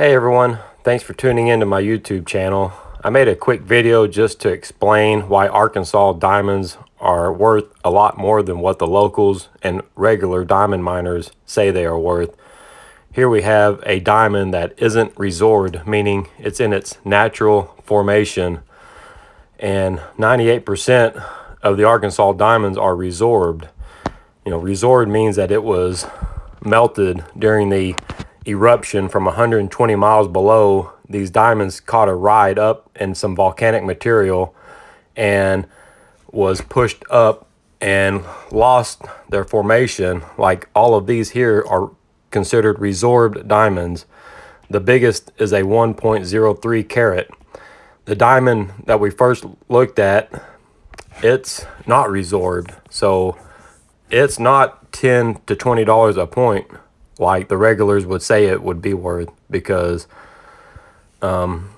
Hey everyone, thanks for tuning into my YouTube channel. I made a quick video just to explain why Arkansas diamonds are worth a lot more than what the locals and regular diamond miners say they are worth. Here we have a diamond that isn't resorbed, meaning it's in its natural formation. And 98% of the Arkansas diamonds are resorbed. You know, resorbed means that it was melted during the eruption from 120 miles below, these diamonds caught a ride up in some volcanic material and was pushed up and lost their formation. Like all of these here are considered resorbed diamonds. The biggest is a 1.03 carat. The diamond that we first looked at, it's not resorbed. So it's not 10 to $20 a point like the regulars would say it would be worth because um,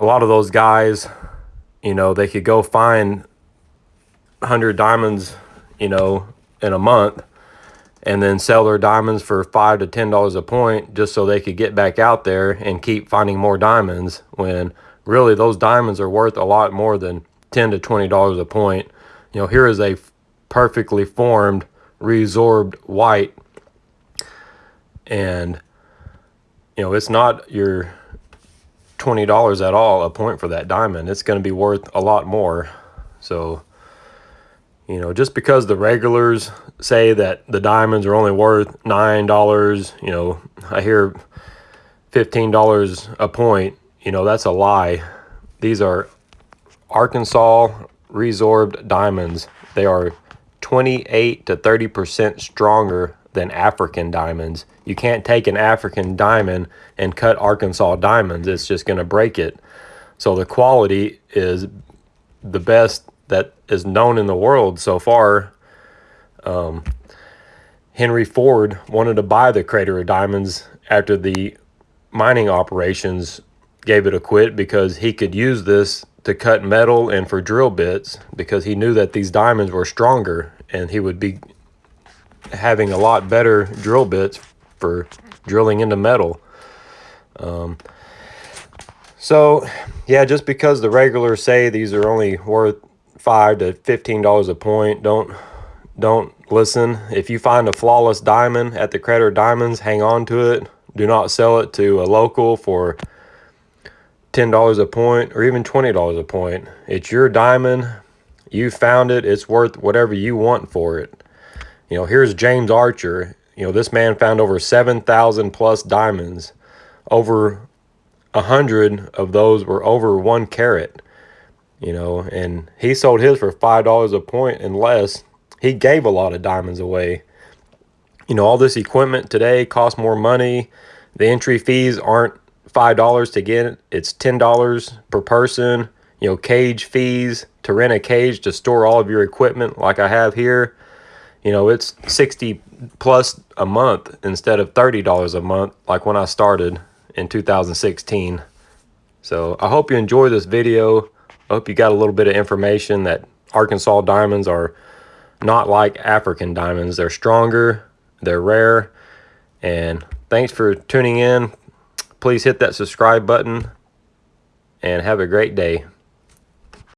a lot of those guys, you know, they could go find 100 diamonds, you know, in a month and then sell their diamonds for five to ten dollars a point just so they could get back out there and keep finding more diamonds when really those diamonds are worth a lot more than 10 to 20 dollars a point. You know here is a perfectly formed resorbed white and you know it's not your $20 at all a point for that diamond. It's going to be worth a lot more. So you know just because the regulars say that the diamonds are only worth nine dollars you know i hear $15 a point you know that's a lie. These are arkansas resorbed diamonds. They are 28 to 30 percent stronger than African diamonds. You can't take an African diamond and cut Arkansas diamonds. It's just going to break it. So the quality is the best that is known in the world so far. Um, Henry Ford wanted to buy the Crater of Diamonds after the mining operations gave it a quit because he could use this to cut metal and for drill bits because he knew that these diamonds were stronger and he would be having a lot better drill bits for drilling into metal. Um, so, yeah, just because the regulars say these are only worth five to fifteen dollars a point, don't don't listen. If you find a flawless diamond at the Crater Diamonds, hang on to it. Do not sell it to a local for ten dollars a point or even twenty dollars a point. It's your diamond. You found it. It's worth whatever you want for it. You know, here's James Archer. You know, this man found over 7,000 plus diamonds. Over a hundred of those were over one carat. You know, and he sold his for $5 a point and less. He gave a lot of diamonds away. You know, all this equipment today costs more money. The entry fees aren't $5 to get it. It's $10 per person. You know, cage fees to rent a cage to store all of your equipment like I have here you know, it's 60 plus a month instead of $30 a month like when I started in 2016. So I hope you enjoy this video. I hope you got a little bit of information that Arkansas diamonds are not like African diamonds. They're stronger, they're rare, and thanks for tuning in. Please hit that subscribe button and have a great day.